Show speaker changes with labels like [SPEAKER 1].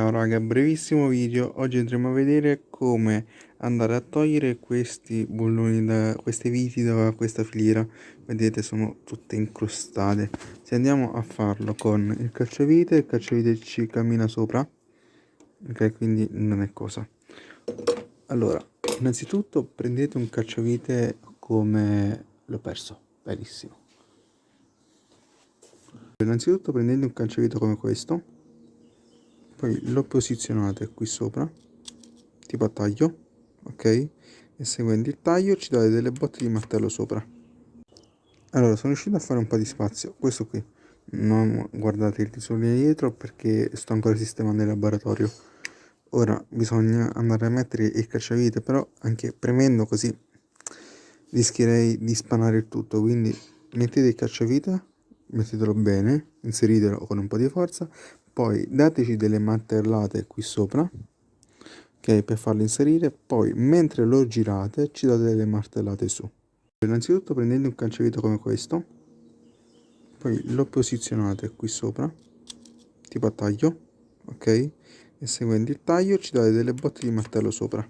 [SPEAKER 1] Ciao raga, brevissimo video, oggi andremo a vedere come andare a togliere questi bulloni da queste viti da questa filiera, vedete sono tutte incrostate. Se andiamo a farlo con il cacciavite, il cacciavite ci cammina sopra, ok quindi non è cosa. Allora, innanzitutto prendete un cacciavite come l'ho perso, benissimo. Innanzitutto prendete un cacciavite come questo poi lo posizionate qui sopra tipo a taglio ok? E seguendo il taglio ci date delle botte di martello sopra. Allora sono riuscito a fare un po' di spazio. Questo qui. Non guardate il disordine dietro perché sto ancora sistemando il laboratorio. Ora bisogna andare a mettere il cacciavite però anche premendo così rischierei di spanare il tutto. Quindi mettete il cacciavite mettetelo bene inseritelo con un po' di forza poi dateci delle martellate qui sopra ok per farlo inserire. Poi mentre lo girate ci date delle martellate su. Innanzitutto prendete un calciavito come questo. Poi lo posizionate qui sopra tipo a taglio ok? E seguendo il taglio ci date delle botte di martello sopra